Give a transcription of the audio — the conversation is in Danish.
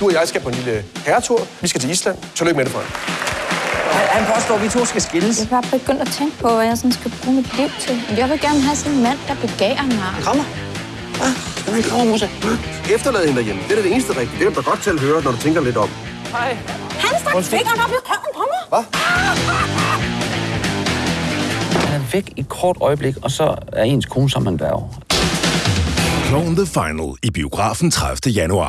Du og jeg skal på en lille herretur. Vi skal til Island. Tillykke med det, Frank. Han påstår, at vi to skal skilles. Jeg er bare begyndt at tænke på, hvad jeg sådan skal bruge mit liv til. Jeg vil gerne have sådan en mand, der begærer mig. Kommer. Skal man komme, Musa? Efterlad hende derhjemme. Det er det eneste rigtige. Det er du da godt til at høre, når du tænker lidt om. Hej. Han stak fingeren op i røven på mig. Han er væk i et kort øjeblik, og så er ens kone som en dværg. Clone the Final i biografen 30. januar.